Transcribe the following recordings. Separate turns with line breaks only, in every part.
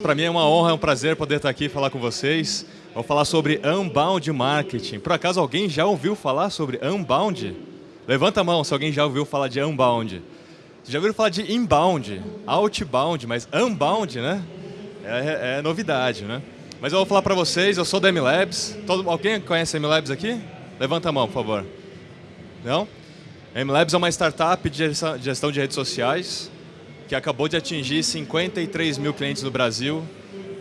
Para mim é uma honra, é um prazer poder estar aqui e falar com vocês. Vou falar sobre Unbound Marketing. Por acaso alguém já ouviu falar sobre Unbound? Levanta a mão se alguém já ouviu falar de Unbound. Já ouviram falar de Inbound, Outbound, mas Unbound, né? É, é novidade, né? Mas eu vou falar para vocês, eu sou da MLabs. Todo, alguém conhece a MLabs aqui? Levanta a mão, por favor. Não? A MLabs é uma startup de gestão de redes sociais que acabou de atingir 53 mil clientes no Brasil.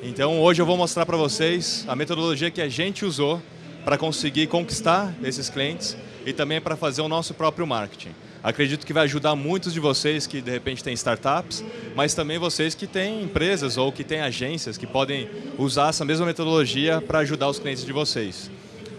Então hoje eu vou mostrar para vocês a metodologia que a gente usou para conseguir conquistar esses clientes e também para fazer o nosso próprio marketing. Acredito que vai ajudar muitos de vocês que de repente têm startups, mas também vocês que têm empresas ou que têm agências que podem usar essa mesma metodologia para ajudar os clientes de vocês.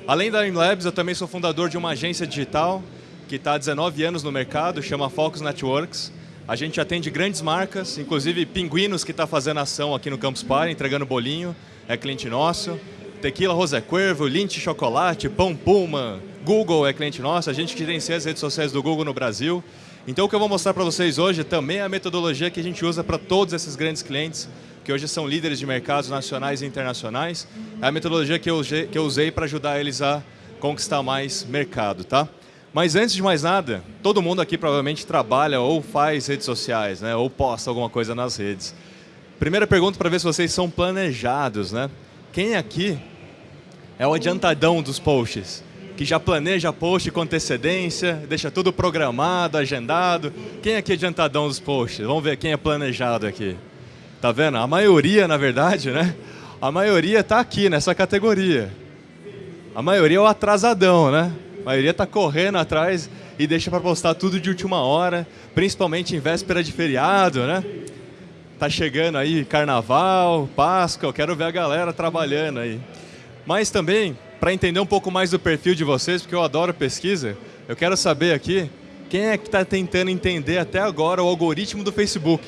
Além da InLabs, eu também sou fundador de uma agência digital que está há 19 anos no mercado, chama Focus Networks. A gente atende grandes marcas, inclusive Pinguinos, que está fazendo ação aqui no Campus Party, entregando bolinho, é cliente nosso. Tequila Rosé Cuervo, Lindt Chocolate, Pão Puma, Google é cliente nosso, a gente gerencia as redes sociais do Google no Brasil. Então o que eu vou mostrar para vocês hoje também é a metodologia que a gente usa para todos esses grandes clientes, que hoje são líderes de mercados nacionais e internacionais. É a metodologia que eu usei para ajudar eles a conquistar mais mercado, tá? Mas antes de mais nada, todo mundo aqui provavelmente trabalha ou faz redes sociais, né? ou posta alguma coisa nas redes. Primeira pergunta para ver se vocês são planejados. Né? Quem aqui é o adiantadão dos posts? Que já planeja post com antecedência, deixa tudo programado, agendado. Quem aqui é adiantadão dos posts? Vamos ver quem é planejado aqui. Tá vendo? A maioria, na verdade, né? A maioria está aqui nessa categoria. A maioria é o atrasadão, né? Maioria está correndo atrás e deixa para postar tudo de última hora, principalmente em véspera de feriado, né? Tá chegando aí Carnaval, Páscoa, eu quero ver a galera trabalhando aí. Mas também, para entender um pouco mais do perfil de vocês, porque eu adoro pesquisa, eu quero saber aqui quem é que está tentando entender até agora o algoritmo do Facebook.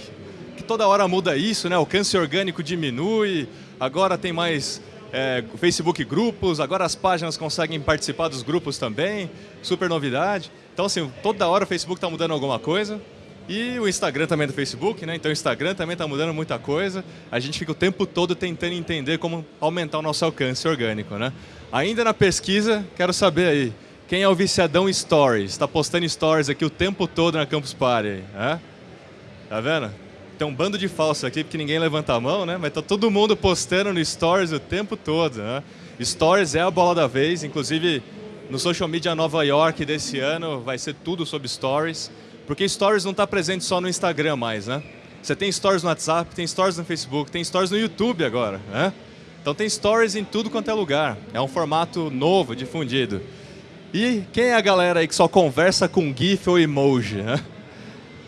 Que toda hora muda isso, né? O alcance orgânico diminui, agora tem mais é, Facebook grupos, agora as páginas conseguem participar dos grupos também, super novidade. Então, assim, toda hora o Facebook está mudando alguma coisa. E o Instagram também é do Facebook, né? Então o Instagram também está mudando muita coisa. A gente fica o tempo todo tentando entender como aumentar o nosso alcance orgânico, né? Ainda na pesquisa, quero saber aí, quem é o viciadão Stories? Está postando Stories aqui o tempo todo na Campus Party, é? Tá vendo? Tem um bando de falsos aqui, porque ninguém levanta a mão, né? Mas tá todo mundo postando no Stories o tempo todo, né? Stories é a bola da vez, inclusive no Social Media Nova York desse ano vai ser tudo sobre Stories, porque Stories não está presente só no Instagram mais, né? Você tem Stories no WhatsApp, tem Stories no Facebook, tem Stories no YouTube agora, né? Então tem Stories em tudo quanto é lugar. É um formato novo, difundido. E quem é a galera aí que só conversa com GIF ou emoji, né?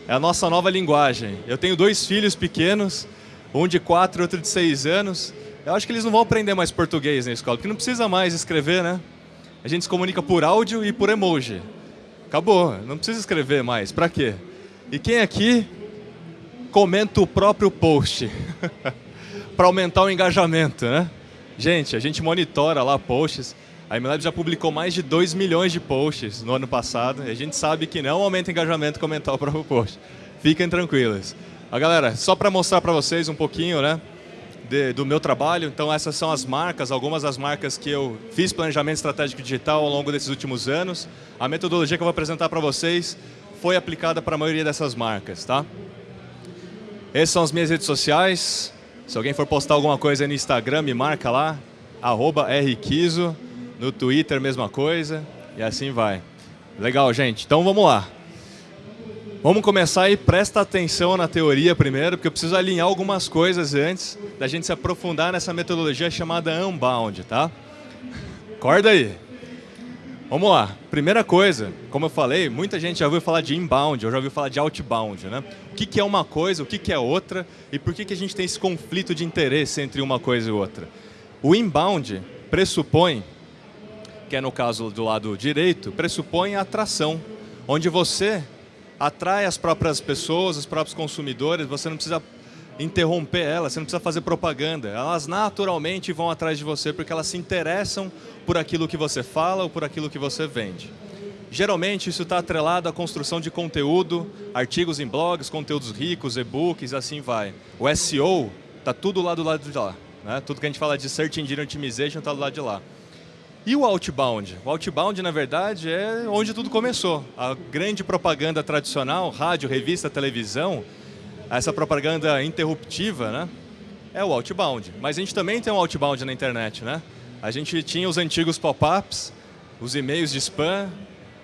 É a nossa nova linguagem. Eu tenho dois filhos pequenos, um de quatro e outro de seis anos. Eu acho que eles não vão aprender mais português na escola, porque não precisa mais escrever, né? A gente se comunica por áudio e por emoji. Acabou, não precisa escrever mais. Para quê? E quem aqui comenta o próprio post? Para aumentar o engajamento, né? Gente, a gente monitora lá posts. A MLab já publicou mais de 2 milhões de posts no ano passado e a gente sabe que não aumenta engajamento comentar o próprio post. Fiquem tranquilos. A galera, só para mostrar para vocês um pouquinho né, de, do meu trabalho, então essas são as marcas, algumas das marcas que eu fiz planejamento estratégico digital ao longo desses últimos anos. A metodologia que eu vou apresentar para vocês foi aplicada para a maioria dessas marcas. Tá? Essas são as minhas redes sociais. Se alguém for postar alguma coisa no Instagram, me marca lá, arroba. No Twitter, mesma coisa. E assim vai. Legal, gente. Então vamos lá. Vamos começar aí, presta atenção na teoria primeiro, porque eu preciso alinhar algumas coisas antes da gente se aprofundar nessa metodologia chamada Unbound, tá? Acorda aí. Vamos lá. Primeira coisa, como eu falei, muita gente já ouviu falar de inbound, ou já ouviu falar de outbound, né? O que, que é uma coisa, o que, que é outra, e por que, que a gente tem esse conflito de interesse entre uma coisa e outra? O inbound pressupõe que é no caso do lado direito, pressupõe a atração, onde você atrai as próprias pessoas, os próprios consumidores, você não precisa interromper elas, você não precisa fazer propaganda. Elas naturalmente vão atrás de você porque elas se interessam por aquilo que você fala ou por aquilo que você vende. Geralmente isso está atrelado à construção de conteúdo, artigos em blogs, conteúdos ricos, e-books, assim vai. O SEO Está tudo lá do lado de lá. Né? Tudo que a gente fala de Search Engine Optimization está do lado de lá. E o outbound? O outbound, na verdade, é onde tudo começou. A grande propaganda tradicional, rádio, revista, televisão, essa propaganda interruptiva, né? É o outbound. Mas a gente também tem um outbound na internet, né? A gente tinha os antigos pop-ups, os e-mails de spam,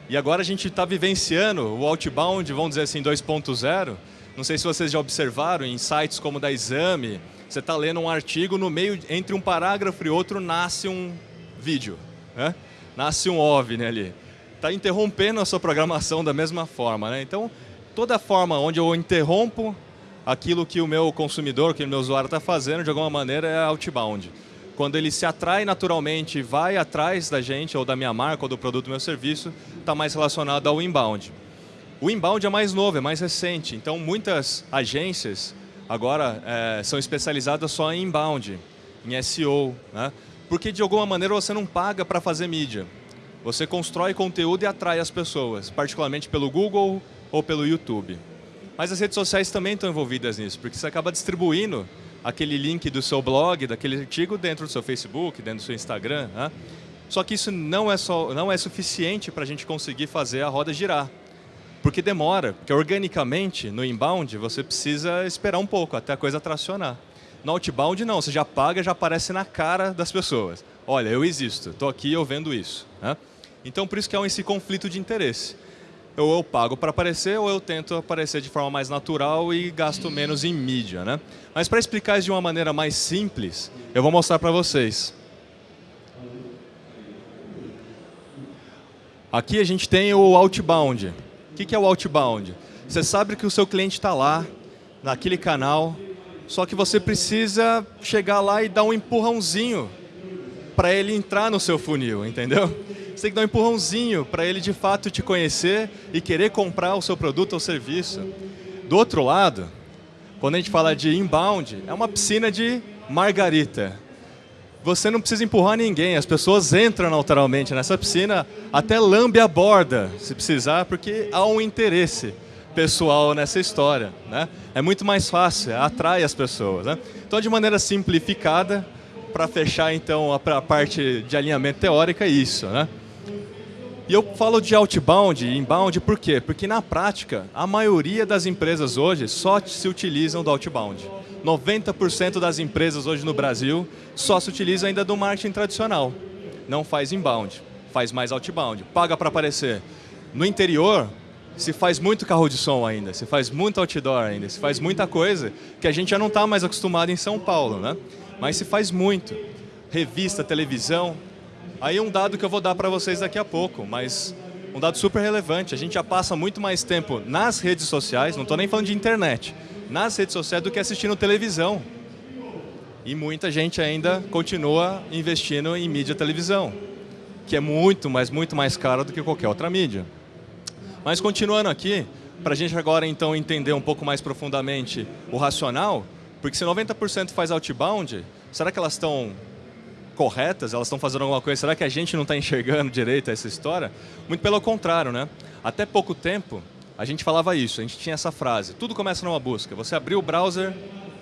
e agora a gente está vivenciando o outbound, vamos dizer assim, 2.0. Não sei se vocês já observaram em sites como da Exame, você está lendo um artigo, no meio, entre um parágrafo e outro, nasce um vídeo né? nasce um OVNI ali. Está interrompendo a sua programação da mesma forma. Né? Então, toda forma onde eu interrompo aquilo que o meu consumidor, que o meu usuário está fazendo, de alguma maneira é outbound. Quando ele se atrai naturalmente, vai atrás da gente, ou da minha marca, ou do produto do meu serviço, está mais relacionado ao inbound. O inbound é mais novo, é mais recente, então muitas agências agora é, são especializadas só em inbound, em SEO. Né? Porque de alguma maneira você não paga para fazer mídia. Você constrói conteúdo e atrai as pessoas, particularmente pelo Google ou pelo YouTube. Mas as redes sociais também estão envolvidas nisso, porque você acaba distribuindo aquele link do seu blog, daquele artigo dentro do seu Facebook, dentro do seu Instagram. Né? Só que isso não é, só, não é suficiente para a gente conseguir fazer a roda girar. Porque demora, porque organicamente, no inbound, você precisa esperar um pouco até a coisa tracionar. No outbound não, você já paga, já aparece na cara das pessoas. Olha, eu existo, estou aqui, eu vendo isso. Né? Então, por isso que é esse conflito de interesse. Ou eu pago para aparecer, ou eu tento aparecer de forma mais natural e gasto menos em mídia. Né? Mas para explicar isso de uma maneira mais simples, eu vou mostrar para vocês. Aqui a gente tem o outbound. O que é o outbound? Você sabe que o seu cliente está lá, naquele canal, só que você precisa chegar lá e dar um empurrãozinho para ele entrar no seu funil, entendeu? Você tem que dar um empurrãozinho para ele de fato te conhecer e querer comprar o seu produto ou serviço. Do outro lado, quando a gente fala de inbound, é uma piscina de margarita. Você não precisa empurrar ninguém, as pessoas entram naturalmente nessa piscina, até lambe a borda, se precisar, porque há um interesse pessoal nessa história. Né? É muito mais fácil, atrai as pessoas. Né? Então, de maneira simplificada, para fechar então a, parte de alinhamento teórico, é isso. Né? E eu falo de outbound e inbound por quê? Porque na prática, a maioria das empresas hoje só se utilizam do outbound. 90% das empresas hoje no Brasil só se utilizam ainda do marketing tradicional. Não faz inbound, faz mais outbound, paga para aparecer. No interior, se faz muito carro de som ainda, se faz muito outdoor ainda, se faz muita coisa que a gente já não está mais acostumado em São Paulo, né? Mas se faz muito. Revista, televisão. Aí um dado que eu vou dar para vocês daqui a pouco, mas um dado super relevante. A gente já passa muito mais tempo nas redes sociais, não estou nem falando de internet, nas redes sociais do que assistindo televisão. E muita gente ainda continua investindo em mídia televisão, que é muito, mas muito mais caro do que qualquer outra mídia. Mas continuando aqui, para a gente agora então entender um pouco mais profundamente o racional, porque se 90% faz outbound, será que elas estão corretas? Elas estão fazendo alguma coisa? Será que a gente não está enxergando direito essa história? Muito pelo contrário, né? Até pouco tempo, a gente falava isso, a gente tinha essa frase, tudo começa numa busca. Você abriu o browser,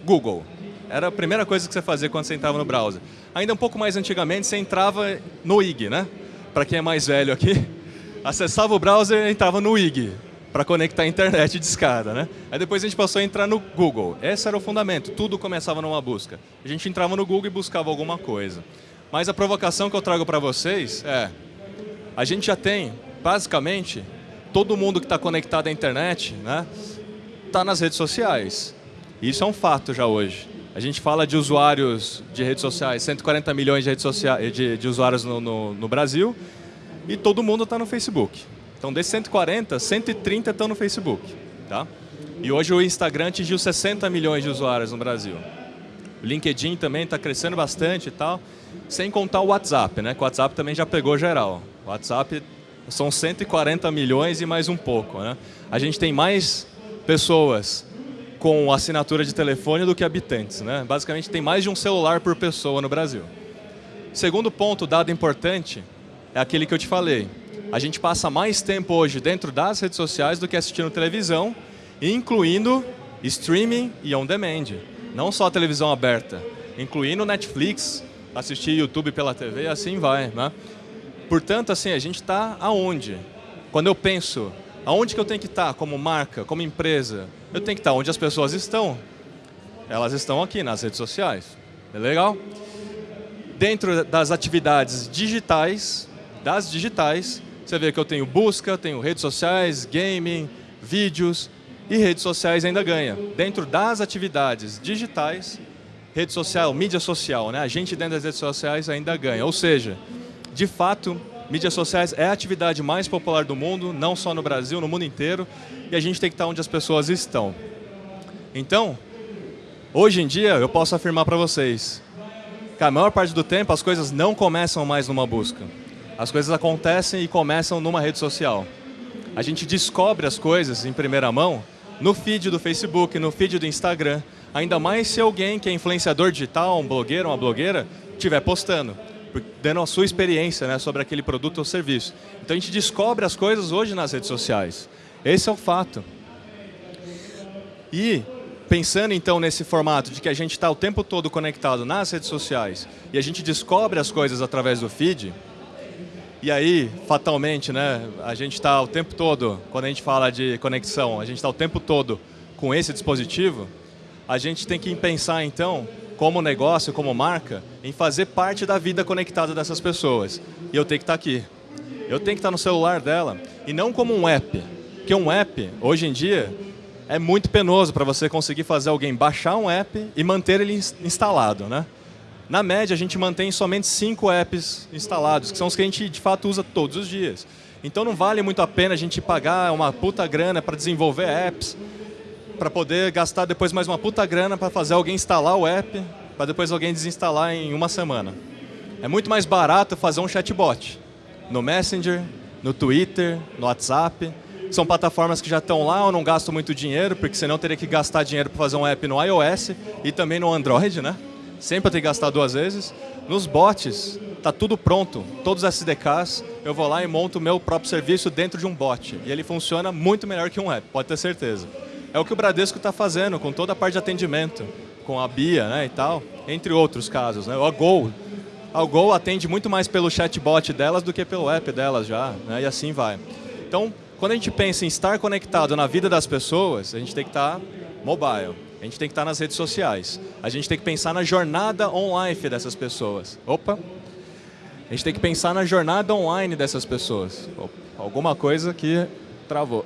Google. Era a primeira coisa que você fazia quando você entrava no browser. Ainda um pouco mais antigamente, você entrava no IG, né? Para quem é mais velho aqui, acessava o browser e entrava no IG para conectar a internet de escada, né? Aí depois a gente passou a entrar no Google. Esse era o fundamento, tudo começava numa busca. A gente entrava no Google e buscava alguma coisa. Mas a provocação que eu trago para vocês é, a gente já tem, basicamente, todo mundo que está conectado à internet, né, está nas redes sociais. Isso é um fato já hoje. A gente fala de usuários de redes sociais, 140 milhões de, redes sociais, de, de usuários no, no, no Brasil, e todo mundo está no Facebook. Então, desses 140, 130 estão no Facebook. Tá? E hoje o Instagram atingiu 60 milhões de usuários no Brasil. O LinkedIn também está crescendo bastante e tal, sem contar o WhatsApp, né? Que o WhatsApp também já pegou geral. O WhatsApp são 140 milhões e mais um pouco. Né? A gente tem mais pessoas com assinatura de telefone do que habitantes. Né? Basicamente, tem mais de um celular por pessoa no Brasil. Segundo ponto, dado importante, é aquele que eu te falei. A gente passa mais tempo hoje dentro das redes sociais do que assistindo televisão, incluindo streaming e on demand. não só televisão aberta, incluindo Netflix, assistir YouTube pela TV assim vai. Né? Portanto, assim, a gente está aonde? Quando eu penso, aonde que eu tenho que estar tá como marca, como empresa? Eu tenho que estar tá onde as pessoas estão. Elas estão aqui nas redes sociais. É legal? Dentro das atividades digitais, das digitais, você vê que eu tenho busca, tenho redes sociais, gaming, vídeos e redes sociais ainda ganha. Dentro das atividades digitais, rede social, mídia social, né? a gente dentro das redes sociais ainda ganha. Ou seja, de fato, mídias sociais é a atividade mais popular do mundo, não só no Brasil, no mundo inteiro, e a gente tem que estar onde as pessoas estão. Então, hoje em dia, eu posso afirmar para vocês que a maior parte do tempo as coisas não começam mais numa busca. As coisas acontecem e começam numa rede social. A gente descobre as coisas em primeira mão no feed do Facebook, no feed do Instagram, ainda mais se alguém que é influenciador digital, um blogueiro, uma blogueira, estiver postando, dando a sua experiência né, sobre aquele produto ou serviço. Então a gente descobre as coisas hoje nas redes sociais. Esse é o fato. E pensando então nesse formato de que a gente está o tempo todo conectado nas redes sociais e a gente descobre as coisas através do feed, e aí, fatalmente, né, a gente está o tempo todo, quando a gente fala de conexão, a gente está o tempo todo com esse dispositivo, a gente tem que pensar, então, como negócio, como marca, em fazer parte da vida conectada dessas pessoas. E eu tenho que estar tá aqui. Eu tenho que estar tá no celular dela. E não como um app. Porque um app, hoje em dia, é muito penoso para você conseguir fazer alguém baixar um app e manter ele instalado. Né? Na média, a gente mantém somente cinco apps instalados, que são os que a gente de fato usa todos os dias. Então não vale muito a pena a gente pagar uma puta grana para desenvolver apps, para poder gastar depois mais uma puta grana para fazer alguém instalar o app, para depois alguém desinstalar em uma semana. É muito mais barato fazer um chatbot no Messenger, no Twitter, no WhatsApp. São plataformas que já estão lá, eu não gasto muito dinheiro, porque senão teria que gastar dinheiro para fazer um app no iOS e também no Android, né? Sempre tem que gastar duas vezes. Nos bots, está tudo pronto, todos os SDKs, eu vou lá e monto o meu próprio serviço dentro de um bot. E ele funciona muito melhor que um app, pode ter certeza. É o que o Bradesco está fazendo com toda a parte de atendimento, com a Bia né, e tal, entre outros casos. Né? A Gol, a Gol atende muito mais pelo chatbot delas do que pelo app delas já, né, e assim vai. Então, quando a gente pensa em estar conectado na vida das pessoas, a gente tem que estar mobile. A gente tem que estar nas redes sociais. A gente tem que pensar na jornada online dessas pessoas. Opa! A gente tem que pensar na jornada online dessas pessoas. Opa, alguma coisa que travou.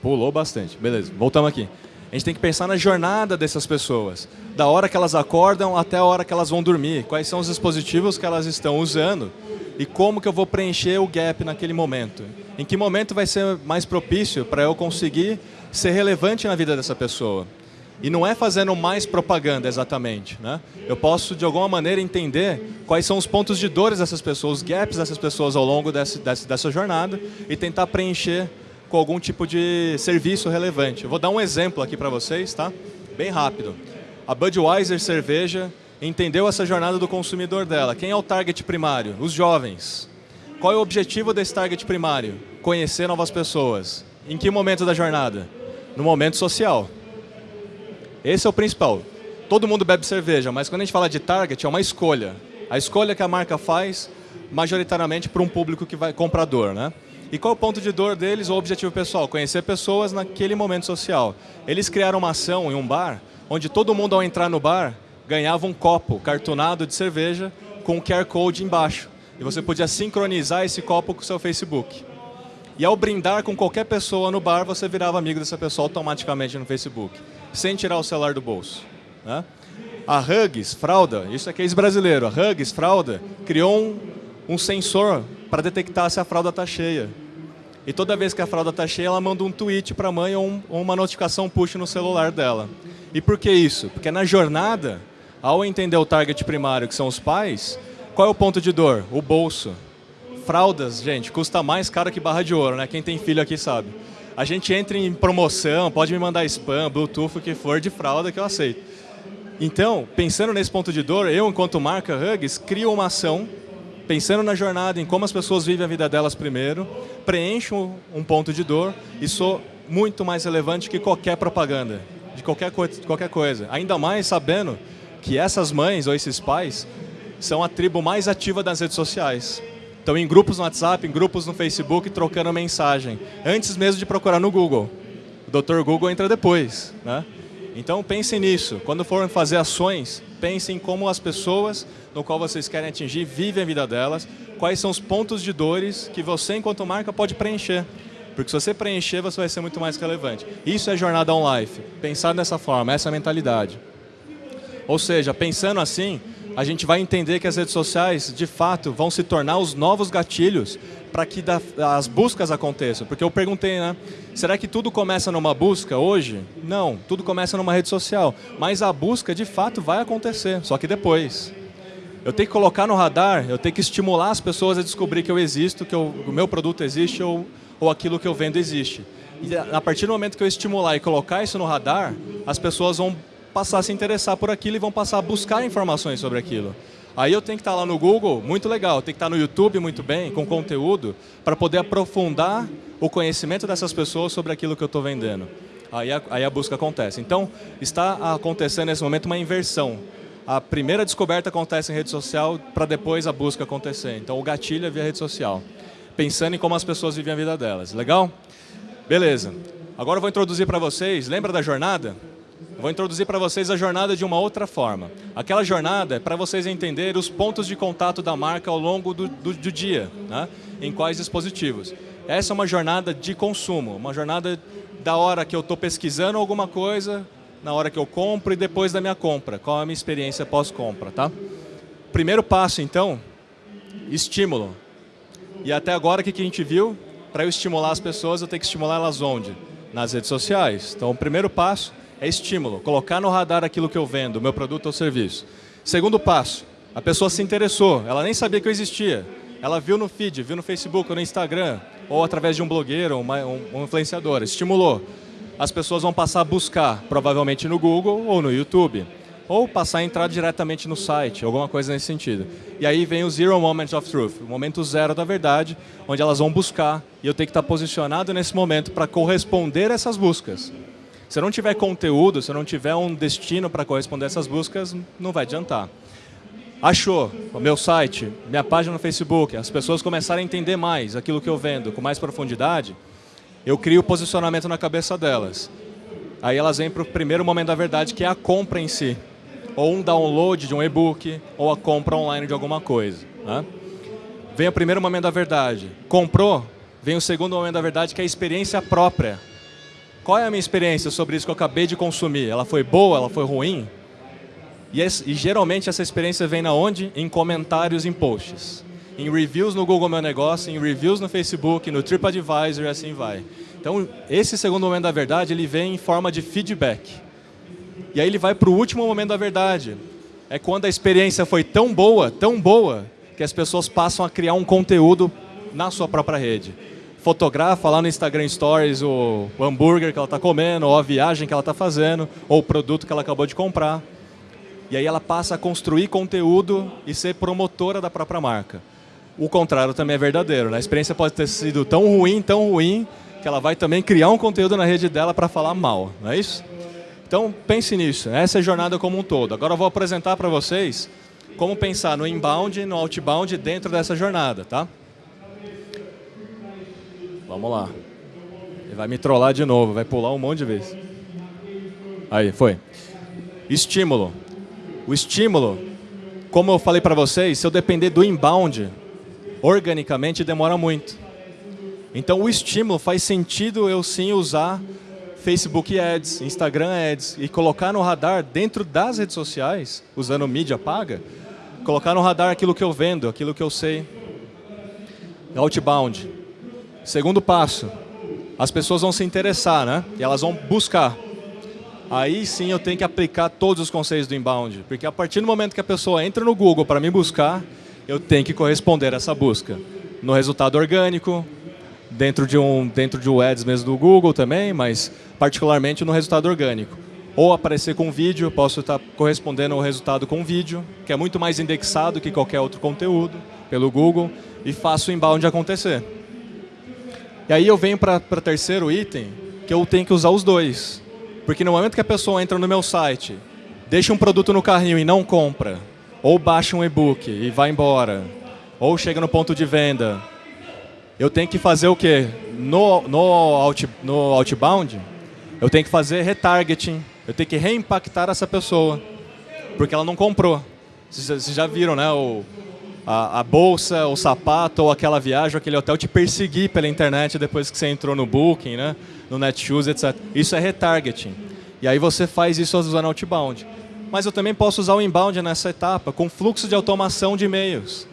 Pulou bastante. Beleza, voltamos aqui. A gente tem que pensar na jornada dessas pessoas. Da hora que elas acordam até a hora que elas vão dormir. Quais são os dispositivos que elas estão usando e como que eu vou preencher o gap naquele momento. Em que momento vai ser mais propício para eu conseguir ser relevante na vida dessa pessoa. E não é fazendo mais propaganda exatamente. Né? Eu posso, de alguma maneira, entender quais são os pontos de dores dessas pessoas, os gaps dessas pessoas ao longo desse, dessa jornada e tentar preencher com algum tipo de serviço relevante. Eu vou dar um exemplo aqui para vocês, tá? bem rápido. A Budweiser Cerveja entendeu essa jornada do consumidor dela. Quem é o target primário? Os jovens. Qual é o objetivo desse target primário? Conhecer novas pessoas. Em que momento da jornada? No momento social. Esse é o principal. Todo mundo bebe cerveja, mas quando a gente fala de target, é uma escolha. A escolha que a marca faz, majoritariamente para um público que vai comprador, né? E qual é o ponto de dor deles ou objetivo pessoal? Conhecer pessoas naquele momento social. Eles criaram uma ação em um bar, onde todo mundo ao entrar no bar ganhava um copo cartonado de cerveja com um QR Code embaixo. E você podia sincronizar esse copo com o seu Facebook. E ao brindar com qualquer pessoa no bar, você virava amigo dessa pessoa automaticamente no Facebook, sem tirar o celular do bolso. Né? A Hugs, fralda, isso é case brasileiro, a Hugs, fralda, criou um, um sensor para detectar se a fralda está cheia. E toda vez que a fralda está cheia, ela manda um tweet para a mãe ou, um, ou uma notificação push no celular dela. E por que isso? Porque na jornada, ao entender o target primário, que são os pais, qual é o ponto de dor? O bolso. Fraldas, gente, custa mais caro que barra de ouro, né? Quem tem filho aqui sabe. A gente entra em promoção, pode me mandar spam, Bluetooth, o que for de fralda que eu aceito. Então, pensando nesse ponto de dor, eu, enquanto marca Hugs, crio uma ação, pensando na jornada, em como as pessoas vivem a vida delas primeiro, preencho um ponto de dor e sou muito mais relevante que qualquer propaganda, de qualquer, co qualquer coisa. Ainda mais sabendo que essas mães ou esses pais são a tribo mais ativa das redes sociais. Estão em grupos no WhatsApp, em grupos no Facebook, trocando mensagem, antes mesmo de procurar no Google. O Dr. Google entra depois. Né? Então pensem nisso. Quando forem fazer ações, pensem como as pessoas no qual vocês querem atingir vivem a vida delas, quais são os pontos de dores que você, enquanto marca, pode preencher. Porque se você preencher, você vai ser muito mais relevante. Isso é jornada on life. Pensar dessa forma, essa é mentalidade. Ou seja, pensando assim, a gente vai entender que as redes sociais, de fato, vão se tornar os novos gatilhos para que as buscas aconteçam. Porque eu perguntei, né? Será que tudo começa numa busca hoje? Não, tudo começa numa rede social. Mas a busca, de fato, vai acontecer, só que depois. Eu tenho que colocar no radar, eu tenho que estimular as pessoas a descobrir que eu existo, que eu, o meu produto existe ou, ou aquilo que eu vendo existe. E a partir do momento que eu estimular e colocar isso no radar, as pessoas vão passar a se interessar por aquilo e vão passar a buscar informações sobre aquilo. Aí eu tenho que estar lá no Google, muito legal, tenho que estar no YouTube muito bem, com conteúdo, para poder aprofundar o conhecimento dessas pessoas sobre aquilo que eu estou vendendo. Aí a, aí a busca acontece. Então, está acontecendo nesse momento uma inversão. A primeira descoberta acontece em rede social para depois a busca acontecer. Então, o gatilho é via rede social. Pensando em como as pessoas vivem a vida delas. Legal? Beleza. Agora eu vou introduzir para vocês, lembra da jornada? Vou introduzir para vocês a jornada de uma outra forma. Aquela jornada é para vocês entenderem os pontos de contato da marca ao longo do, do, do dia, né? em quais dispositivos. Essa é uma jornada de consumo, uma jornada da hora que eu estou pesquisando alguma coisa, na hora que eu compro e depois da minha compra. Qual é a minha experiência pós-compra, tá? Primeiro passo, então, estímulo. E até agora, o que a gente viu? Para eu estimular as pessoas, eu tenho que estimular elas onde? Nas redes sociais. Então, o primeiro passo é estímulo, colocar no radar aquilo que eu vendo, meu produto ou serviço. Segundo passo, a pessoa se interessou, ela nem sabia que eu existia. Ela viu no feed, viu no Facebook ou no Instagram, ou através de um blogueiro, uma, um, um influenciador, estimulou. As pessoas vão passar a buscar, provavelmente no Google ou no YouTube. Ou passar a entrar diretamente no site, alguma coisa nesse sentido. E aí vem o Zero Moment of Truth, o momento zero da verdade, onde elas vão buscar, e eu tenho que estar posicionado nesse momento para corresponder a essas buscas. Se não tiver conteúdo, se não tiver um destino para corresponder a essas buscas, não vai adiantar. Achou o meu site, minha página no Facebook, as pessoas começarem a entender mais aquilo que eu vendo com mais profundidade, eu crio o posicionamento na cabeça delas. Aí elas vêm para o primeiro momento da verdade, que é a compra em si. Ou um download de um e-book, ou a compra online de alguma coisa. Né? Vem o primeiro momento da verdade. Comprou, vem o segundo momento da verdade, que é a experiência própria qual é a minha experiência sobre isso que eu acabei de consumir? Ela foi boa? Ela foi ruim? E, e geralmente essa experiência vem na onde? Em comentários em posts. Em reviews no Google Meu Negócio, em reviews no Facebook, no TripAdvisor e assim vai. Então, esse segundo momento da verdade, ele vem em forma de feedback. E aí ele vai para o último momento da verdade. É quando a experiência foi tão boa, tão boa, que as pessoas passam a criar um conteúdo na sua própria rede fotografa lá no Instagram Stories o, hambúrguer que ela está comendo, ou a viagem que ela está fazendo, ou o produto que ela acabou de comprar. E aí ela passa a construir conteúdo e ser promotora da própria marca. O contrário também é verdadeiro. Né? A experiência pode ter sido tão ruim, tão ruim, que ela vai também criar um conteúdo na rede dela para falar mal, não é isso? Então pense nisso, essa é a jornada como um todo. Agora eu vou apresentar para vocês como pensar no inbound e no outbound dentro dessa jornada, tá? Vamos lá. Ele vai me trollar de novo, vai pular um monte de vezes. Aí, foi. Estímulo. O estímulo, como eu falei para vocês, se eu depender do inbound, organicamente demora muito. Então o estímulo faz sentido eu sim usar Facebook Ads, Instagram Ads e colocar no radar dentro das redes sociais, usando mídia paga, colocar no radar aquilo que eu vendo, aquilo que eu sei. Outbound. Segundo passo, as pessoas vão se interessar, né? E elas vão buscar. Aí sim eu tenho que aplicar todos os conceitos do inbound, porque a partir do momento que a pessoa entra no Google para me buscar, eu tenho que corresponder a essa busca. No resultado orgânico, dentro de um dentro de um ads mesmo do Google também, mas particularmente no resultado orgânico. Ou aparecer com vídeo, posso estar correspondendo ao resultado com vídeo, que é muito mais indexado que qualquer outro conteúdo pelo Google, e faço o inbound acontecer. E aí eu venho para o terceiro item, que eu tenho que usar os dois. Porque no momento que a pessoa entra no meu site, deixa um produto no carrinho e não compra, ou baixa um e-book e vai embora, ou chega no ponto de venda, eu tenho que fazer o quê? No, no, out, no outbound, eu tenho que fazer retargeting, eu tenho que reimpactar essa pessoa, porque ela não comprou. Vocês já viram, né? O, a, a, bolsa, o sapato, ou aquela viagem, ou aquele hotel te perseguir pela internet depois que você entrou no Booking, né? no Netshoes, etc. Isso é retargeting. E aí você faz isso usando outbound. Mas eu também posso usar o inbound nessa etapa, com fluxo de automação de e-mails.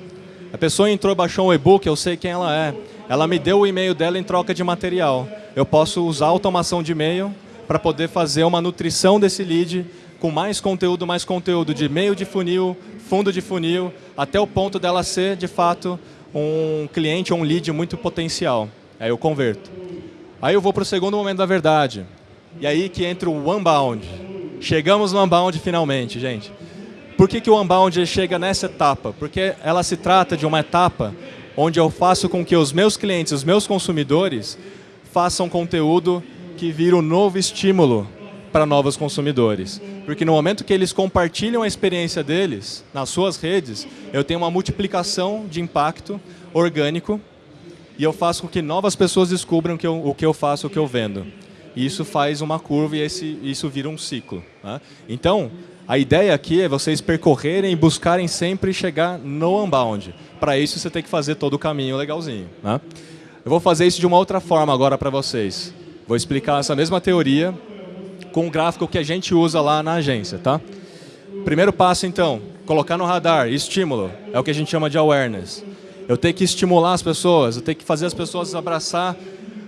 A pessoa entrou, baixou um e-book, eu sei quem ela é. Ela me deu o e-mail dela em troca de material. Eu posso usar automação de e-mail para poder fazer uma nutrição desse lead com mais conteúdo, mais conteúdo de e-mail de funil, fundo de funil, até o ponto dela ser, de fato, um cliente ou um lead muito potencial. Aí eu converto. Aí eu vou para o segundo momento da verdade. E aí que entra o Unbound. Chegamos no Unbound finalmente, gente. Por que, que o Unbound chega nessa etapa? Porque ela se trata de uma etapa onde eu faço com que os meus clientes, os meus consumidores, façam conteúdo que vira um novo estímulo para novos consumidores. Porque no momento que eles compartilham a experiência deles nas suas redes, eu tenho uma multiplicação de impacto orgânico e eu faço com que novas pessoas descubram que eu, o que eu faço, o que eu vendo. E isso faz uma curva e esse, isso vira um ciclo. Né? Então, a ideia aqui é vocês percorrerem e buscarem sempre chegar no Unbound. Para isso, você tem que fazer todo o caminho legalzinho. Né? Eu vou fazer isso de uma outra forma agora para vocês. Vou explicar essa mesma teoria com o gráfico que a gente usa lá na agência. Tá? Primeiro passo, então, colocar no radar, estímulo, é o que a gente chama de awareness. Eu tenho que estimular as pessoas, eu tenho que fazer as pessoas abraçar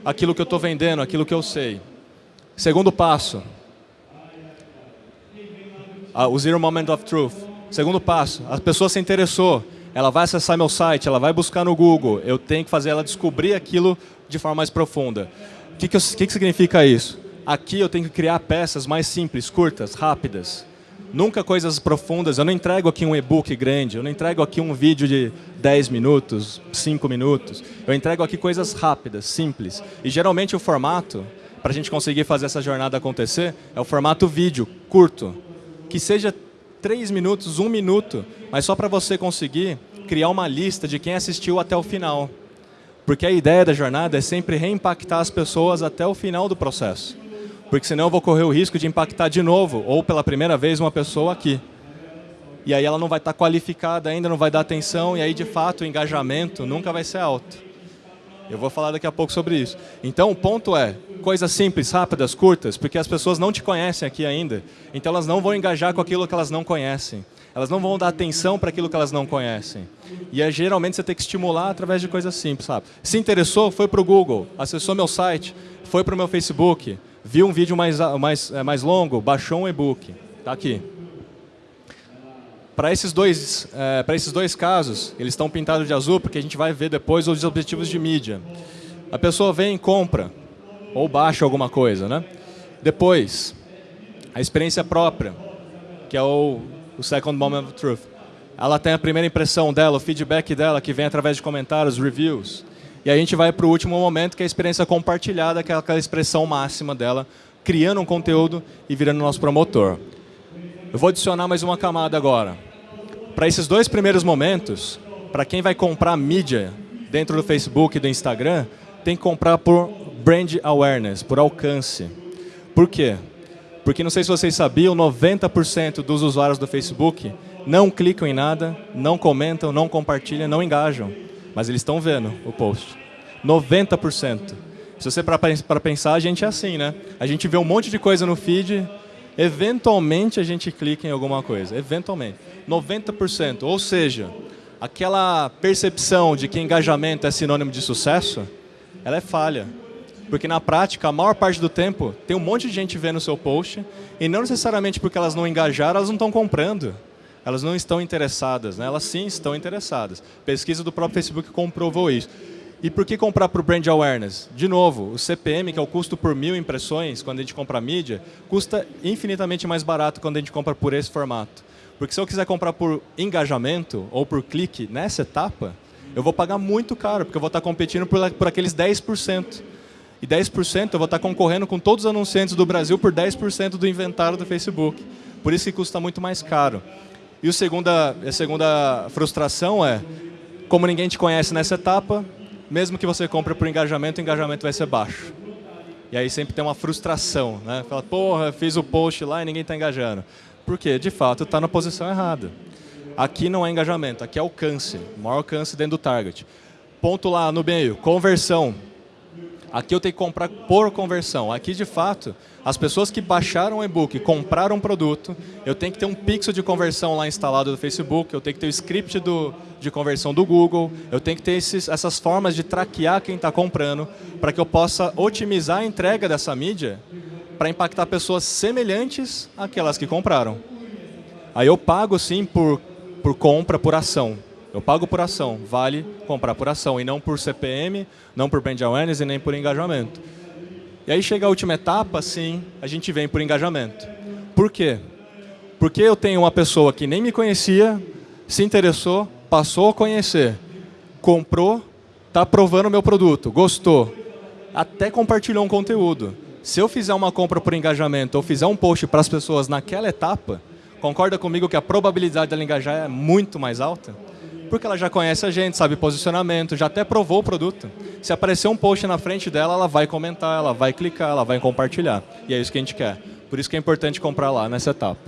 aquilo que eu estou vendendo, aquilo que eu sei. Segundo passo, o Zero Moment of Truth. Segundo passo, a pessoa se interessou, ela vai acessar meu site, ela vai buscar no Google, eu tenho que fazer ela descobrir aquilo de forma mais profunda. O que, que, que, que significa isso? Aqui eu tenho que criar peças mais simples, curtas, rápidas. Nunca coisas profundas, eu não entrego aqui um e-book grande, eu não entrego aqui um vídeo de 10 minutos, 5 minutos. Eu entrego aqui coisas rápidas, simples. E geralmente o formato, para a gente conseguir fazer essa jornada acontecer, é o formato vídeo, curto que seja três minutos, um minuto, mas só para você conseguir criar uma lista de quem assistiu até o final. Porque a ideia da jornada é sempre reimpactar as pessoas até o final do processo. Porque senão eu vou correr o risco de impactar de novo, ou pela primeira vez, uma pessoa aqui. E aí ela não vai estar qualificada ainda, não vai dar atenção, e aí de fato o engajamento nunca vai ser alto. Eu vou falar daqui a pouco sobre isso. Então, o ponto é, coisas simples, rápidas, curtas, porque as pessoas não te conhecem aqui ainda. Então, elas não vão engajar com aquilo que elas não conhecem. Elas não vão dar atenção para aquilo que elas não conhecem. E é, geralmente você tem que estimular através de coisas simples, sabe? Se interessou, foi para o Google, acessou meu site, foi para o meu Facebook, viu um vídeo mais, mais, é, mais longo, baixou um e-book. Está aqui. Para esses, dois, é, esses dois casos, eles estão pintados de azul, porque a gente vai ver depois os objetivos de mídia. A pessoa vem e compra, ou baixa alguma coisa. Né? Depois, a experiência própria, que é o, o Second Moment of Truth. Ela tem a primeira impressão dela, o feedback dela, que vem através de comentários, reviews. E a gente vai para o último momento, que é a experiência compartilhada, que é aquela expressão máxima dela, criando um conteúdo e virando nosso promotor. Eu vou adicionar mais uma camada agora. Para esses dois primeiros momentos, para quem vai comprar mídia dentro do Facebook e do Instagram, tem que comprar por brand awareness, por alcance. Por quê? Porque não sei se vocês sabiam, 90% dos usuários do Facebook não clicam em nada, não comentam, não compartilham, não engajam. Mas eles estão vendo o post. 90%. Se você para pensar, a gente é assim, né? A gente vê um monte de coisa no feed, eventualmente a gente clica em alguma coisa. Eventualmente. 90%. Ou seja, aquela percepção de que engajamento é sinônimo de sucesso, ela é falha. Porque na prática, a maior parte do tempo, tem um monte de gente vendo o seu post, e não necessariamente porque elas não engajaram, elas não estão comprando. Elas não estão interessadas, né? elas sim estão interessadas. Pesquisa do próprio Facebook comprovou isso. E por que comprar para o Brand Awareness? De novo, o CPM, que é o custo por mil impressões, quando a gente compra mídia, custa infinitamente mais barato quando a gente compra por esse formato. Porque se eu quiser comprar por engajamento ou por clique nessa etapa, eu vou pagar muito caro, porque eu vou estar competindo por, por aqueles 10%. E 10% eu vou estar concorrendo com todos os anunciantes do Brasil por 10% do inventário do Facebook. Por isso que custa muito mais caro. E a segunda, a segunda frustração é, como ninguém te conhece nessa etapa, mesmo que você compre por engajamento, o engajamento vai ser baixo. E aí sempre tem uma frustração, né? Fala, porra, fiz o post lá e ninguém está engajando. Por quê? De fato, está na posição errada. Aqui não é engajamento, aqui é alcance, maior alcance dentro do target. Ponto lá no meio, conversão. Aqui eu tenho que comprar por conversão. Aqui, de fato, as pessoas que baixaram o e-book, compraram um produto, eu tenho que ter um pixel de conversão lá instalado no Facebook, eu tenho que ter o script do, de conversão do Google, eu tenho que ter esses, essas formas de traquear quem está comprando, para que eu possa otimizar a entrega dessa mídia para impactar pessoas semelhantes àquelas que compraram. Aí eu pago, sim, por, por compra, por ação. Eu pago por ação, vale comprar por ação, e não por CPM, não por brand awareness e nem por engajamento. E aí chega a última etapa, sim, a gente vem por engajamento. Por quê? Porque eu tenho uma pessoa que nem me conhecia, se interessou, passou a conhecer, comprou, está aprovando o meu produto, gostou, até compartilhou um conteúdo. Se eu fizer uma compra por engajamento ou fizer um post para as pessoas naquela etapa, concorda comigo que a probabilidade dela engajar é muito mais alta? Porque ela já conhece a gente, sabe posicionamento, já até provou o produto. Se aparecer um post na frente dela, ela vai comentar, ela vai clicar, ela vai compartilhar. E é isso que a gente quer. Por isso que é importante comprar lá nessa etapa.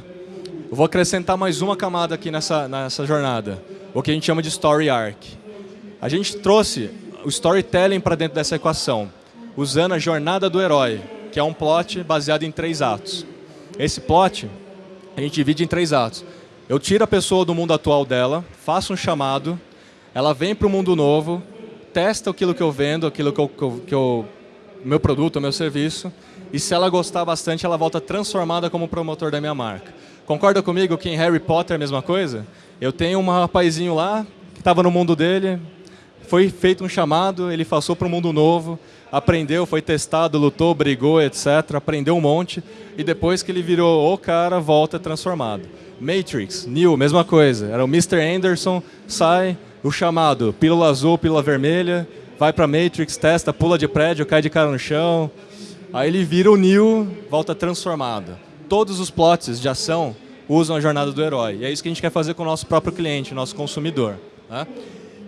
Eu vou acrescentar mais uma camada aqui nessa, nessa jornada, o que a gente chama de Story Arc. A gente trouxe o storytelling para dentro dessa equação, usando a jornada do herói, que é um plot baseado em três atos. Esse plot a gente divide em três atos. Eu tiro a pessoa do mundo atual dela, faço um chamado, ela vem para o mundo novo, testa aquilo que eu vendo, aquilo que eu, que eu, meu produto, meu serviço, e se ela gostar bastante, ela volta transformada como promotor da minha marca. Concorda comigo que em Harry Potter é a mesma coisa? Eu tenho um rapazinho lá, que estava no mundo dele, foi feito um chamado, ele passou para um mundo novo, aprendeu, foi testado, lutou, brigou, etc. Aprendeu um monte, e depois que ele virou o cara, volta transformado. Matrix, Neo, mesma coisa. Era o Mr. Anderson, sai, o chamado, pílula azul, pílula vermelha, vai para Matrix, testa, pula de prédio, cai de cara no chão. Aí ele vira o Neo, volta transformado. Todos os plots de ação usam a jornada do herói. E é isso que a gente quer fazer com o nosso próprio cliente, nosso consumidor. Né?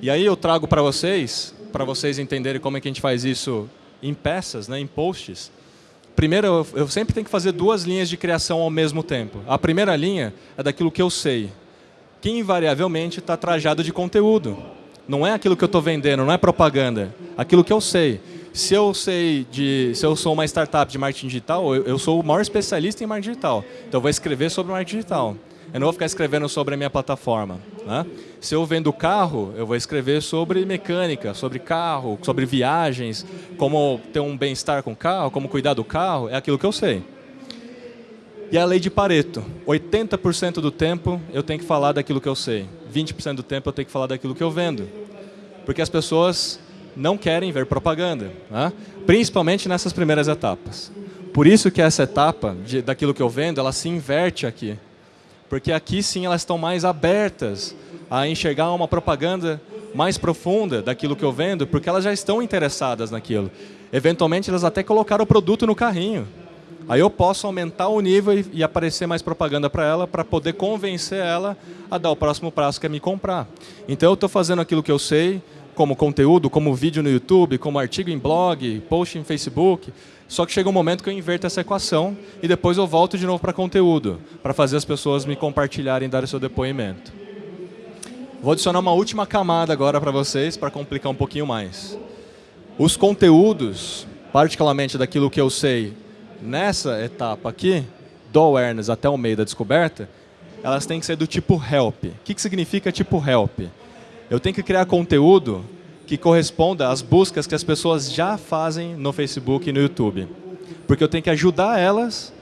E aí eu trago para vocês, para vocês entenderem como é que a gente faz isso em peças, né, em posts, Primeiro, eu, sempre tenho que fazer duas linhas de criação ao mesmo tempo. A primeira linha é daquilo que eu sei, que invariavelmente está trajado de conteúdo. Não é aquilo que eu estou vendendo, não é propaganda. Aquilo que eu sei. Se eu sei de, se eu sou uma startup de marketing digital, eu, eu sou o maior especialista em marketing digital. Então eu vou escrever sobre marketing digital. Eu não vou ficar escrevendo sobre a minha plataforma. Né? Se eu vendo carro, eu vou escrever sobre mecânica, sobre carro, sobre viagens, como ter um bem-estar com o carro, como cuidar do carro, é aquilo que eu sei. E a lei de Pareto, 80% do tempo eu tenho que falar daquilo que eu sei, 20% do tempo eu tenho que falar daquilo que eu vendo. Porque as pessoas não querem ver propaganda, né? principalmente nessas primeiras etapas. Por isso que essa etapa de, daquilo que eu vendo, ela se inverte aqui. Porque aqui sim elas estão mais abertas a enxergar uma propaganda mais profunda daquilo que eu vendo, porque elas já estão interessadas naquilo. Eventualmente elas até colocaram o produto no carrinho. Aí eu posso aumentar o nível e, e aparecer mais propaganda para ela, para poder convencer ela a dar o próximo passo que é me comprar. Então eu estou fazendo aquilo que eu sei, como conteúdo, como vídeo no YouTube, como artigo em blog, post em Facebook, só que chega um momento que eu inverto essa equação e depois eu volto de novo para conteúdo, para fazer as pessoas me compartilharem e darem seu depoimento. Vou adicionar uma última camada agora para vocês, para complicar um pouquinho mais. Os conteúdos, particularmente daquilo que eu sei nessa etapa aqui, do awareness até o meio da descoberta, elas têm que ser do tipo help. O que, que significa tipo help? Eu tenho que criar conteúdo que corresponda às buscas que as pessoas já fazem no Facebook e no YouTube. Porque eu tenho que ajudar elas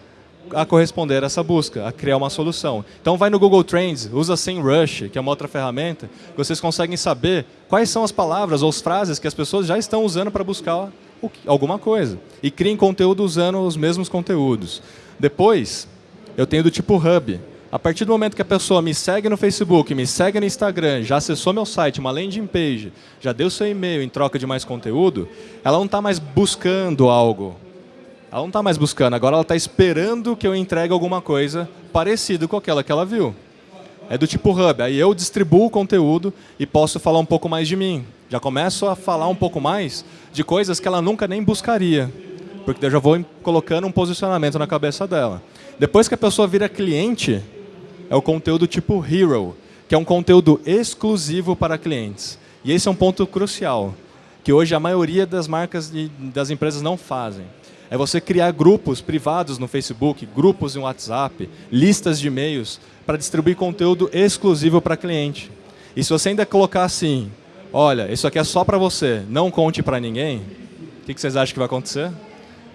a corresponder a essa busca, a criar uma solução. Então vai no Google Trends, usa SEMrush, que é uma outra ferramenta, que vocês conseguem saber quais são as palavras ou as frases que as pessoas já estão usando para buscar alguma coisa. E criem conteúdo usando os mesmos conteúdos. Depois, eu tenho do tipo Hub, A partir do momento que a pessoa me segue no Facebook, me segue no Instagram, já acessou meu site, uma landing page, já deu seu e-mail em troca de mais conteúdo, ela não está mais buscando algo. Ela não está mais buscando, agora ela está esperando que eu entregue alguma coisa parecida com aquela que ela viu. É do tipo hub, aí eu distribuo o conteúdo e posso falar um pouco mais de mim. Já começo a falar um pouco mais de coisas que ela nunca nem buscaria porque eu já vou colocando um posicionamento na cabeça dela. Depois que a pessoa vira cliente, é o conteúdo tipo Hero, que é um conteúdo exclusivo para clientes. E esse é um ponto crucial, que hoje a maioria das marcas e das empresas não fazem. É você criar grupos privados no Facebook, grupos no WhatsApp, listas de e-mails, para distribuir conteúdo exclusivo para cliente. E se você ainda colocar assim, olha, isso aqui é só para você, não conte para ninguém, o que vocês acham que vai acontecer?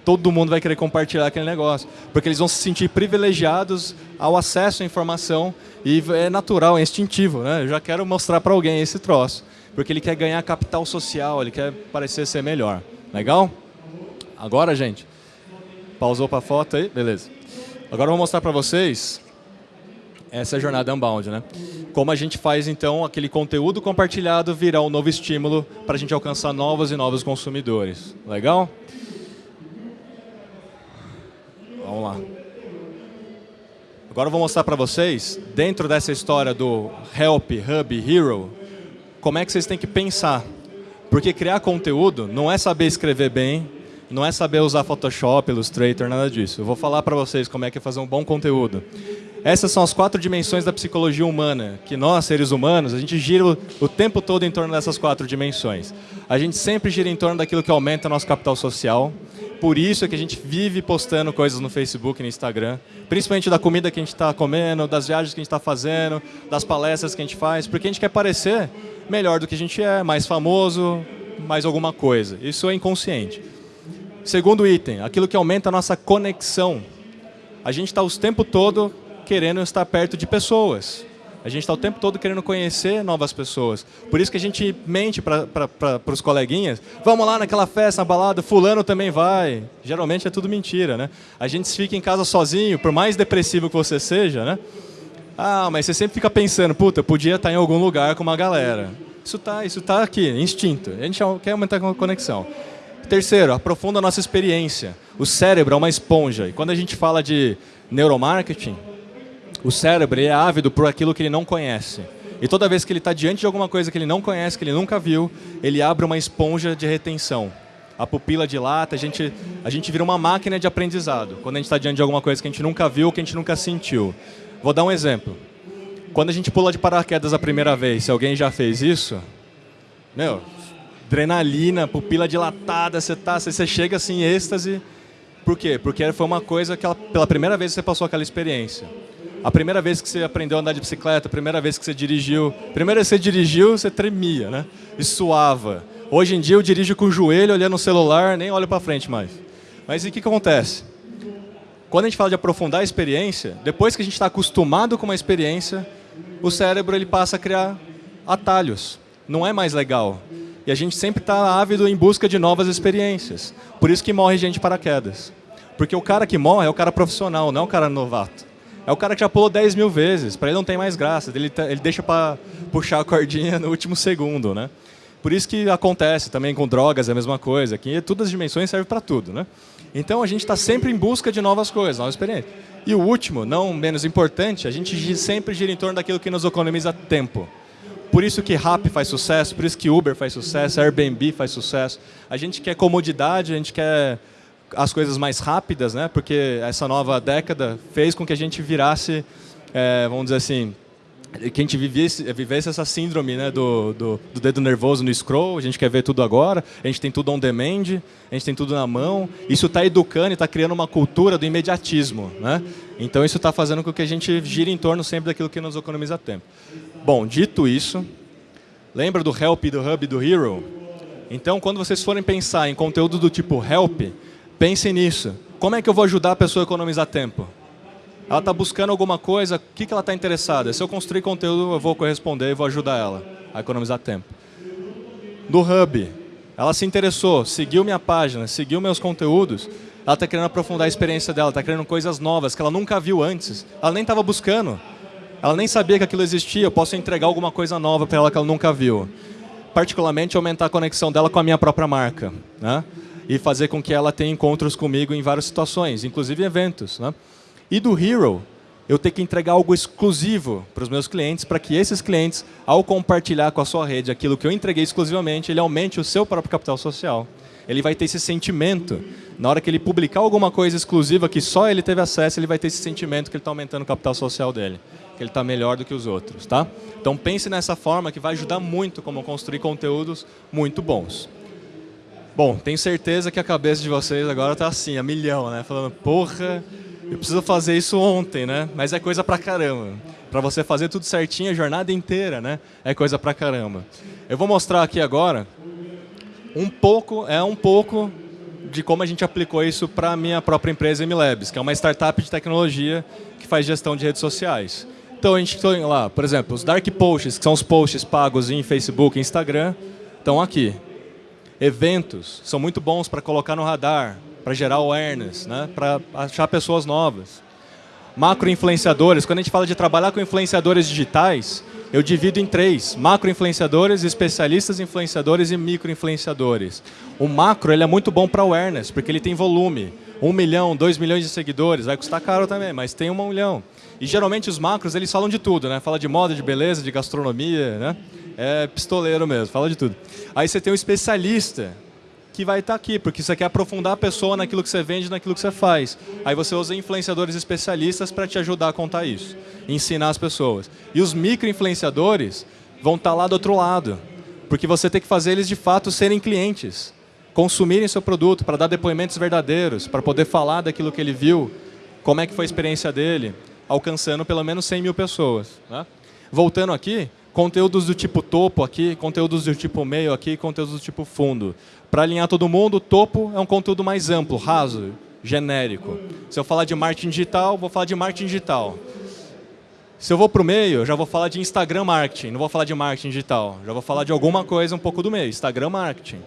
Todo mundo vai querer compartilhar aquele negócio. Porque eles vão se sentir privilegiados ao acesso à informação e é natural, é instintivo. Né? Eu já quero mostrar para alguém esse troço. Porque ele quer ganhar capital social, ele quer parecer ser melhor. Legal? Agora, gente, pausou para a foto aí? Beleza. Agora eu vou mostrar para vocês essa é a jornada Unbound, né? Como a gente faz, então, aquele conteúdo compartilhado virar um novo estímulo para a gente alcançar novos e novos consumidores. Legal? Vamos lá. Agora eu vou mostrar para vocês, dentro dessa história do Help, Hub, Hero, como é que vocês têm que pensar. Porque criar conteúdo não é saber escrever bem, não é saber usar Photoshop, Illustrator, nada disso. Eu vou falar para vocês como é que é fazer um bom conteúdo. Essas são as quatro dimensões da psicologia humana, que nós, seres humanos, a gente gira o tempo todo em torno dessas quatro dimensões. A gente sempre gira em torno daquilo que aumenta nosso capital social, por isso é que a gente vive postando coisas no Facebook e no Instagram, principalmente da comida que a gente está comendo, das viagens que a gente está fazendo, das palestras que a gente faz, porque a gente quer parecer melhor do que a gente é, mais famoso, mais alguma coisa. Isso é inconsciente. Segundo item, aquilo que aumenta a nossa conexão. A gente está o tempo todo querendo estar perto de pessoas. A gente está o tempo todo querendo conhecer novas pessoas. Por isso que a gente mente para os coleguinhas. Vamos lá naquela festa, na balada, fulano também vai. Geralmente é tudo mentira, né? A gente fica em casa sozinho, por mais depressivo que você seja, né? Ah, mas você sempre fica pensando, puta, podia estar em algum lugar com uma galera. Isso está isso tá aqui, instinto. A gente quer aumentar a conexão. Terceiro, aprofunda a nossa experiência. O cérebro é uma esponja. E quando a gente fala de neuromarketing, o cérebro é ávido por aquilo que ele não conhece. E toda vez que ele está diante de alguma coisa que ele não conhece, que ele nunca viu, ele abre uma esponja de retenção. A pupila dilata, a gente, a gente vira uma máquina de aprendizado. Quando a gente está diante de alguma coisa que a gente nunca viu, que a gente nunca sentiu. Vou dar um exemplo. Quando a gente pula de paraquedas a primeira vez, se alguém já fez isso, meu, adrenalina, pupila dilatada, você, tá, você chega assim em êxtase. Por quê? Porque foi uma coisa que ela, pela primeira vez você passou aquela experiência. A primeira vez que você aprendeu a andar de bicicleta, a primeira vez que você dirigiu, primeira vez que você dirigiu, você tremia, né? E suava. Hoje em dia eu dirijo com o joelho olhando no celular, nem olho para frente mais. Mas e o que, que acontece? Quando a gente fala de aprofundar a experiência, depois que a gente está acostumado com uma experiência, o cérebro ele passa a criar atalhos. Não é mais legal. E a gente sempre está ávido em busca de novas experiências. Por isso que morre gente paraquedas. Porque o cara que morre é o cara profissional, não é o cara novato. É o cara que já pulou 10 mil vezes, para ele não tem mais graça, ele, tá, ele deixa para puxar a cordinha no último segundo, né? Por isso que acontece também com drogas, é a mesma coisa, aqui todas as dimensões servem para tudo, né? Então a gente está sempre em busca de novas coisas, novas experiências. E o último, não menos importante, a gente sempre gira em torno daquilo que nos economiza tempo. Por isso que Rap faz sucesso, por isso que Uber faz sucesso, Airbnb faz sucesso. A gente quer comodidade, a gente quer as coisas mais rápidas, né? Porque essa nova década fez com que a gente virasse, é, vamos dizer assim, que a gente vivesse, vivesse essa síndrome né, do, do, do, dedo nervoso no scroll, a gente quer ver tudo agora, a gente tem tudo on demand, a gente tem tudo na mão. Isso está educando e está criando uma cultura do imediatismo. Né? Então isso está fazendo com que a gente gire em torno sempre daquilo que nos economiza tempo. Bom, dito isso, lembra do Help, do Hub do Hero? Então, quando vocês forem pensar em conteúdo do tipo Help, Pense nisso. Como é que eu vou ajudar a pessoa a economizar tempo? Ela está buscando alguma coisa, o que, que ela está interessada? Se eu construir conteúdo, eu vou corresponder e vou ajudar ela a economizar tempo. No Hub, ela se interessou, seguiu minha página, seguiu meus conteúdos, ela está querendo aprofundar a experiência dela, está querendo coisas novas que ela nunca viu antes. Ela nem estava buscando. Ela nem sabia que aquilo existia. Eu posso entregar alguma coisa nova para ela que ela nunca viu. Particularmente, aumentar a conexão dela com a minha própria marca. Né? E fazer com que ela tenha encontros comigo em várias situações, inclusive eventos. Né? E do Hero, eu tenho que entregar algo exclusivo para os meus clientes, para que esses clientes, ao compartilhar com a sua rede aquilo que eu entreguei exclusivamente, ele aumente o seu próprio capital social ele vai ter esse sentimento. Na hora que ele publicar alguma coisa exclusiva que só ele teve acesso, ele vai ter esse sentimento que ele está aumentando o capital social dele, que ele está melhor do que os outros. Tá? Então pense nessa forma que vai ajudar muito como construir conteúdos muito bons. Bom, tenho certeza que a cabeça de vocês agora está assim, a milhão, né? Falando, porra, eu preciso fazer isso ontem, né? Mas é coisa pra caramba. Para você fazer tudo certinho a jornada inteira, né? É coisa pra caramba. Eu vou mostrar aqui agora um pouco, é um pouco de como a gente aplicou isso para a minha própria empresa MLabs, que é uma startup de tecnologia que faz gestão de redes sociais. Então a gente tem lá, por exemplo, os dark posts, que são os posts pagos em Facebook e Instagram, estão aqui. Eventos são muito bons para colocar no radar, para gerar awareness, né? para achar pessoas novas. Macro-influenciadores, quando a gente fala de trabalhar com influenciadores digitais, eu divido em três, macro-influenciadores, especialistas influenciadores e micro-influenciadores. O macro ele é muito bom para awareness, porque ele tem volume. Um milhão, dois milhões de seguidores, vai custar caro também, mas tem um milhão. E geralmente os macros eles falam de tudo, né? Fala de moda, de beleza, de gastronomia, né? É pistoleiro mesmo, fala de tudo. Aí você tem o especialista, que vai estar aqui, porque você quer aprofundar a pessoa naquilo que você vende, naquilo que você faz. Aí você usa influenciadores especialistas para te ajudar a contar isso, ensinar as pessoas. E os micro-influenciadores vão estar lá do outro lado, porque você tem que fazer eles de fato serem clientes, consumirem seu produto, para dar depoimentos verdadeiros, para poder falar daquilo que ele viu, como é que foi a experiência dele, alcançando pelo menos 100 mil pessoas. Né? Voltando aqui, conteúdos do tipo topo aqui, conteúdos do tipo meio aqui, conteúdos do tipo fundo. Para alinhar todo mundo, topo é um conteúdo mais amplo, raso, genérico. Se eu falar de marketing digital, vou falar de marketing digital. Se eu vou para o meio, já vou falar de Instagram marketing, não vou falar de marketing digital. Já vou falar de alguma coisa um pouco do meio, Instagram marketing.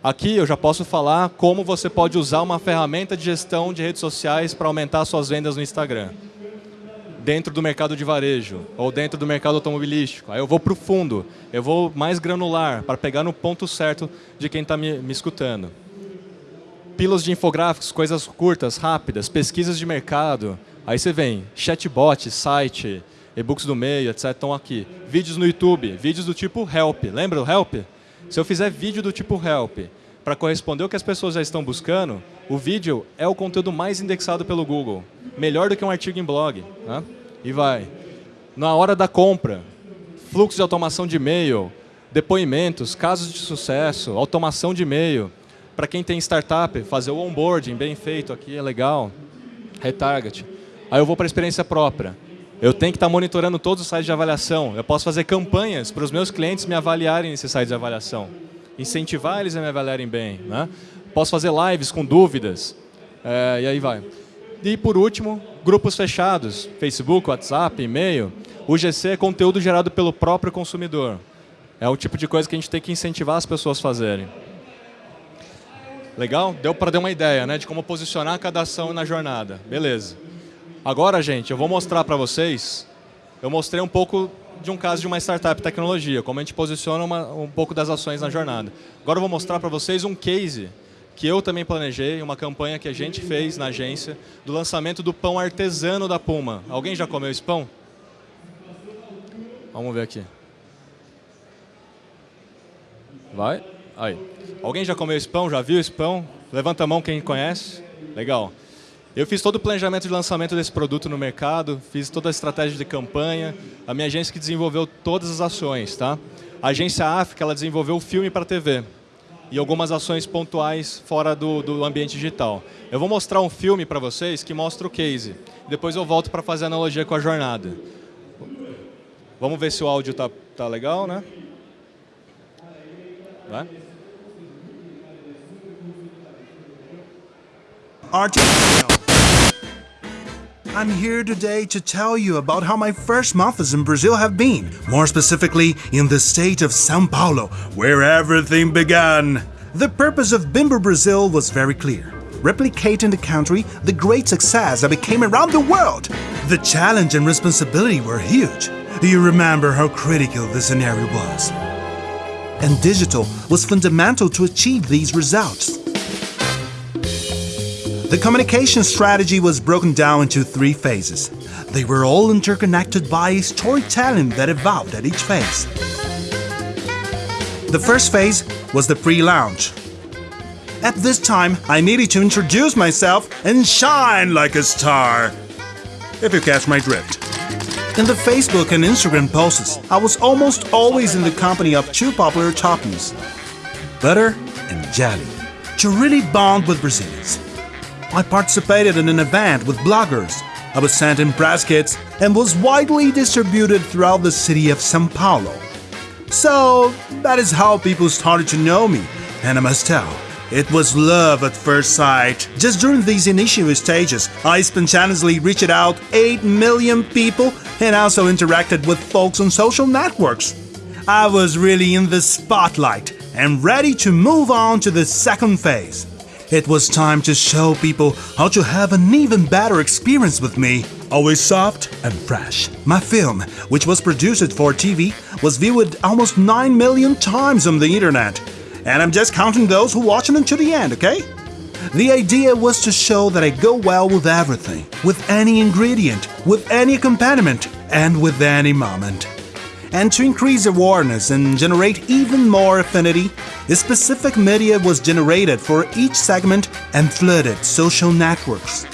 Aqui eu já posso falar como você pode usar uma ferramenta de gestão de redes sociais para aumentar suas vendas no Instagram dentro do mercado de varejo ou dentro do mercado automobilístico. Aí eu vou para o fundo, eu vou mais granular para pegar no ponto certo de quem está me, me escutando. Pílulas de infográficos, coisas curtas, rápidas, pesquisas de mercado. Aí você vem, chatbot, site, e-books do meio, etc. estão aqui. Vídeos no YouTube, vídeos do tipo help. Lembra o help? Se eu fizer vídeo do tipo help para corresponder ao que as pessoas já estão buscando, o vídeo é o conteúdo mais indexado pelo Google. Melhor do que um artigo em blog. Né? E vai. Na hora da compra, fluxo de automação de e-mail, depoimentos, casos de sucesso, automação de e-mail. Para quem tem startup, fazer o onboarding bem feito aqui é legal. Retarget. Aí eu vou para a experiência própria. Eu tenho que estar tá monitorando todos os sites de avaliação. Eu posso fazer campanhas para os meus clientes me avaliarem nesses sites de avaliação. Incentivar eles a me avaliarem bem. Né? Posso fazer lives com dúvidas. É, e aí vai. E por último, grupos fechados, Facebook, WhatsApp, e-mail. O GC é conteúdo gerado pelo próprio consumidor. É o tipo de coisa que a gente tem que incentivar as pessoas a fazerem. Legal? Deu para dar uma ideia né, de como posicionar cada ação na jornada. Beleza. Agora, gente, eu vou mostrar para vocês, eu mostrei um pouco de um caso de uma startup tecnologia, como a gente posiciona uma, um pouco das ações na jornada. Agora eu vou mostrar para vocês um case que eu também planejei, uma campanha que a gente fez na agência, do lançamento do pão artesano da Puma. Alguém já comeu esse pão? Vamos ver aqui. Vai. Aí. Alguém já comeu esse pão? Já viu esse pão? Levanta a mão quem conhece. Legal. Eu fiz todo o planejamento de lançamento desse produto no mercado, fiz toda a estratégia de campanha, a minha agência que desenvolveu todas as ações. Tá? A agência África ela desenvolveu o filme para TV e algumas ações pontuais fora do, do ambiente digital. Eu vou mostrar um filme para vocês que mostra o case. Depois eu volto para fazer analogia com a jornada. Vamos ver se o áudio tá, tá legal, né? Vai?
I'm here today to tell you about how my first months in Brazil have been, more specifically in the state of Sao Paulo, where everything began. The purpose of Bimbo Brazil was very clear replicate in the country the great success that became around the world. The challenge and responsibility were huge. Do you remember how critical the scenario was? And digital was fundamental to achieve these results. The communication strategy was broken down into three phases. They were all interconnected by storytelling that evolved at each phase. The first phase was the pre-launch. At this time, I needed to introduce myself and shine like a star. If you catch my drift. In the Facebook and Instagram posts, I was almost always in the company of two popular toppings, butter and jelly, to really bond with Brazilians. I participated in an event with bloggers. I was sent in press kits and was widely distributed throughout the city of São Paulo. So that is how people started to know me, and I must tell, it was love at first sight. Just during these initial stages, I spontaneously reached out 8 million people and also interacted with folks on social networks. I was really in the spotlight and ready to move on to the second phase. It was time to show people how to have an even better experience with me. Always soft and fresh. My film, which was produced for TV, was viewed almost 9 million times on the internet. And I'm just counting those who watch it until the end, okay? The idea was to show that I go well with everything, with any ingredient, with any accompaniment, and with any moment. And to increase awareness and generate even more affinity, a specific media was generated for each segment and flooded social networks.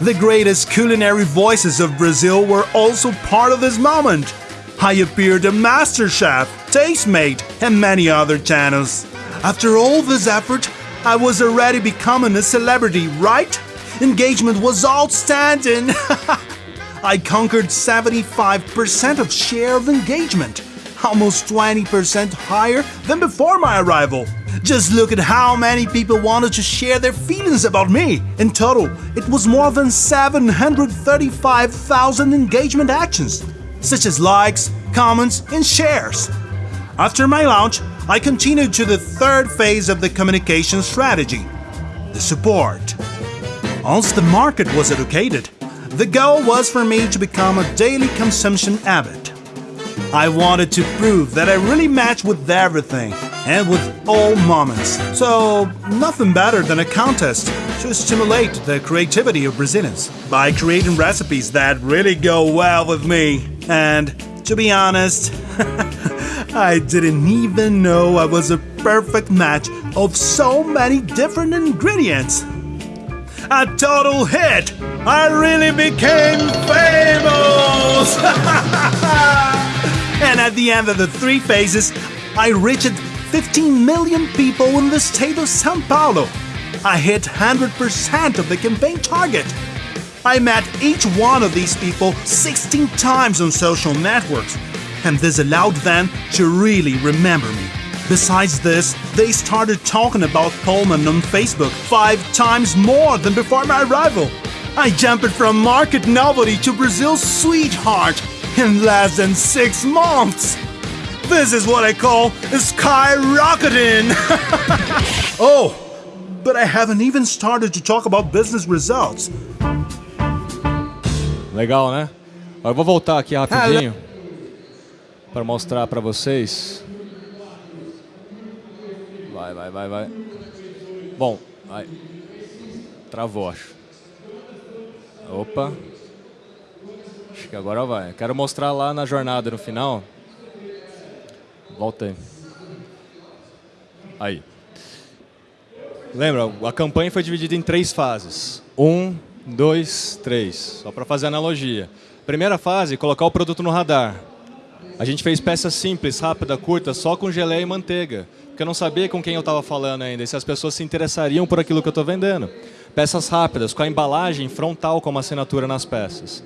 The greatest culinary voices of Brazil were also part of this moment. I appeared on MasterChef, Tastemate, and many other channels. After all this effort, I was already becoming a celebrity, right? Engagement was outstanding. I conquered 75% of share of engagement, almost 20% higher than before my arrival. Just look at how many people wanted to share their feelings about me. In total, it was more than 735,000 engagement actions, such as likes, comments, and shares. After my launch, I continued to the third phase of the communication strategy the support. Once the market was educated, the goal was for me to become a daily consumption habit. I wanted to prove that I really match with everything and with all moments. So, nothing better than a contest to stimulate the creativity of Brazilians by creating recipes that really go well with me. And to be honest, I didn't even know I was a perfect match of so many different ingredients. A total hit! I really became famous! and at the end of the three phases, I reached 15 million people in the state of Sao Paulo. I hit 100% of the campaign target. I met each one of these people 16 times on social networks, and this allowed them to really remember me. Besides this, they started talking about Pullman on Facebook five times more than before my arrival. I jumped from market nobody to Brazil's sweetheart in less than six months. This is what I call skyrocketing. oh, but I haven't even started to talk about business results.
Legal, né? Eu vou voltar aqui rapidinho para mostrar para vocês. Vai, vai, vai, vai. Bom, vai. Travou, acho. Opa. Acho que agora vai. Quero mostrar lá na jornada no final. Volta aí. Aí. Lembra, a campanha foi dividida em três fases. Um, dois, três. Só para fazer analogia. Primeira fase, colocar o produto no radar. A gente fez peças simples, rápida, curta, só com geleia e manteiga. Porque eu não sabia com quem eu estava falando ainda, e se as pessoas se interessariam por aquilo que eu estou vendendo. Peças rápidas, com a embalagem frontal como assinatura nas peças.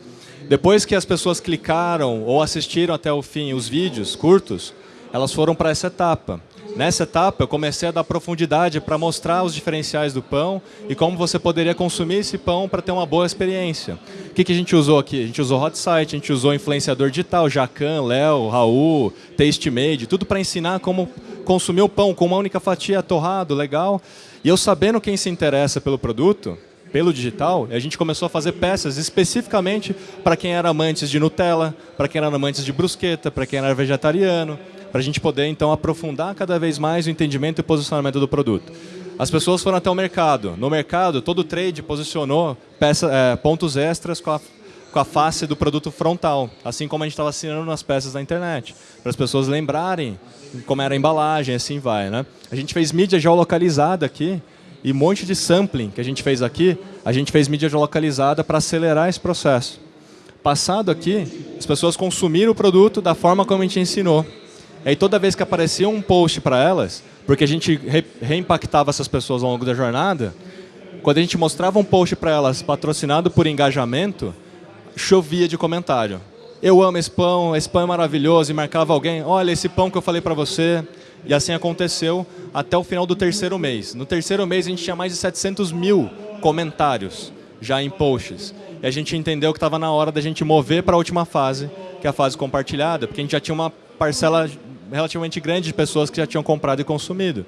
Depois que as pessoas clicaram ou assistiram até o fim os vídeos curtos, elas foram para essa etapa. Nessa etapa, eu comecei a dar profundidade para mostrar os diferenciais do pão e como você poderia consumir esse pão para ter uma boa experiência. O que, que a gente usou aqui? A gente usou Hot Site, a gente usou influenciador digital, Jacan, Léo, Raul, Tastemade, tudo para ensinar como consumir o pão com uma única fatia torrado, legal. E eu sabendo quem se interessa pelo produto, pelo digital, a gente começou a fazer peças especificamente para quem era amantes de Nutella, para quem era amantes de brusqueta, para quem era vegetariano, para a gente poder então aprofundar cada vez mais o entendimento e posicionamento do produto. As pessoas foram até o mercado. No mercado, todo trade posicionou peça, é, pontos extras com a, com a face do produto frontal, assim como a gente estava assinando nas peças da internet, para as pessoas lembrarem como era a embalagem, assim vai. Né? A gente fez mídia geolocalizada aqui, e um monte de sampling que a gente fez aqui, a gente fez mídia localizada para acelerar esse processo. Passado aqui, as pessoas consumiram o produto da forma como a gente ensinou. Aí toda vez que aparecia um post para elas, porque a gente re reimpactava essas pessoas ao longo da jornada, quando a gente mostrava um post para elas patrocinado por engajamento, chovia de comentário. Eu amo esse pão, esse pão é maravilhoso, e marcava alguém, olha esse pão que eu falei para você, e assim aconteceu até o final do terceiro mês. No terceiro mês a gente tinha mais de 700 mil comentários já em posts. E a gente entendeu que estava na hora da gente mover para a última fase, que é a fase compartilhada, porque a gente já tinha uma parcela relativamente grande de pessoas que já tinham comprado e consumido.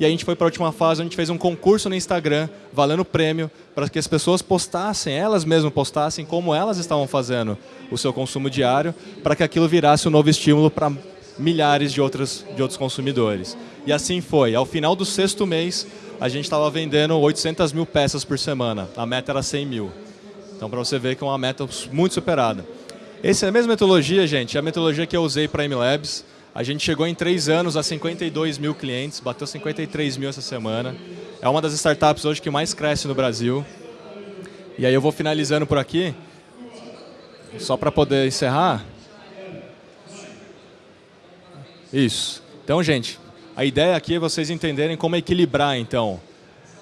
E a gente foi para a última fase, a gente fez um concurso no Instagram, valendo prêmio, para que as pessoas postassem, elas mesmas postassem como elas estavam fazendo o seu consumo diário, para que aquilo virasse um novo estímulo para milhares de, outros de outros consumidores. E assim foi. Ao final do sexto mês, a gente estava vendendo 800 mil peças por semana. A meta era 100 mil. Então, para você ver que é uma meta muito superada. Essa é a mesma metodologia, gente, é a metodologia que eu usei para a MLabs. A gente chegou em três anos a 52 mil clientes, bateu 53 mil essa semana. É uma das startups hoje que mais cresce no Brasil. E aí eu vou finalizando por aqui, só para poder encerrar. Isso. Então, gente, a ideia aqui é vocês entenderem como equilibrar, então,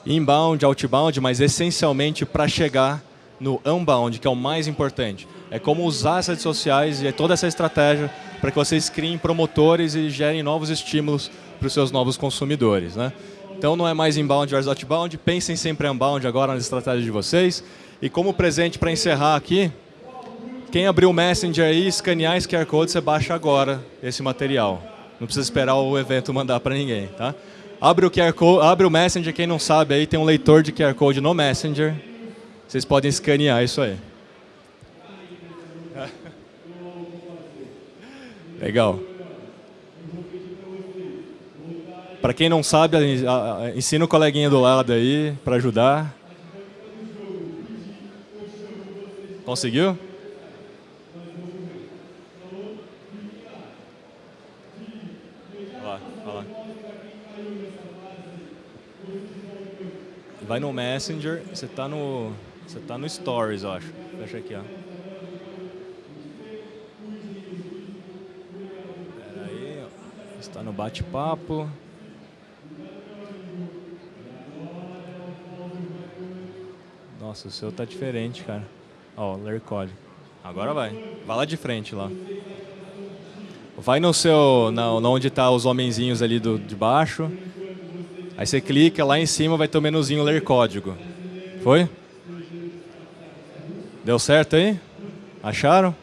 inbound, outbound, mas essencialmente para chegar no unbound, que é o mais importante. É como usar as redes sociais e toda essa estratégia para que vocês criem promotores e gerem novos estímulos para os seus novos consumidores. Né? Então não é mais inbound versus outbound, pensem sempre em unbound agora nas estratégias de vocês. E como presente para encerrar aqui, quem abrir o Messenger aí, escanear esse QR Code, você baixa agora esse material. Não precisa esperar o evento mandar para ninguém, tá? Abre o QR Code, abre o Messenger, quem não sabe aí tem um leitor de QR Code no Messenger. Vocês podem escanear isso aí. Legal. Para quem não sabe, ensina o coleguinha do lado aí para ajudar. Conseguiu? Vai no Messenger, você está no, você tá no Stories, eu acho. Fecha aqui, ó. Pera aí, está no bate-papo. Nossa, o seu tá diferente, cara. Ó, código. Agora vai. Vai lá de frente lá. Vai no seu, na, onde tá os homenzinhos ali do, de baixo. Aí você clica, lá em cima vai ter o menuzinho ler código. Foi? Deu certo aí? Acharam?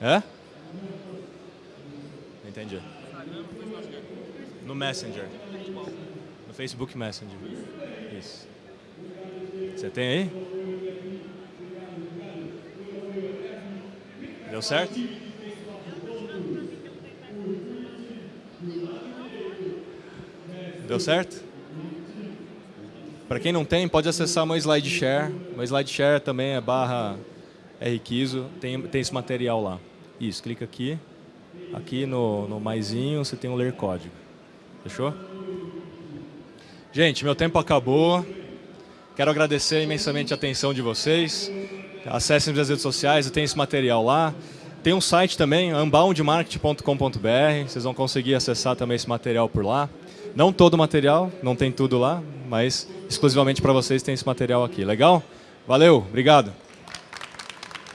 É? Entendi. No Messenger. No Facebook Messenger. Isso. Você tem aí? Deu certo? Deu certo? Para quem não tem, pode acessar meu SlideShare. Meu SlideShare também é barra RQuizo, tem, tem esse material lá. Isso, clica aqui. Aqui no, no maisinho você tem o ler código. Fechou? Gente, meu tempo acabou. Quero agradecer imensamente a atenção de vocês. Acessem as redes sociais, eu tenho esse material lá. Tem um site também, unboundmarket.com.br. Vocês vão conseguir acessar também esse material por lá. Não todo o material, não tem tudo lá, mas exclusivamente para vocês tem esse material aqui. Legal? Valeu, obrigado.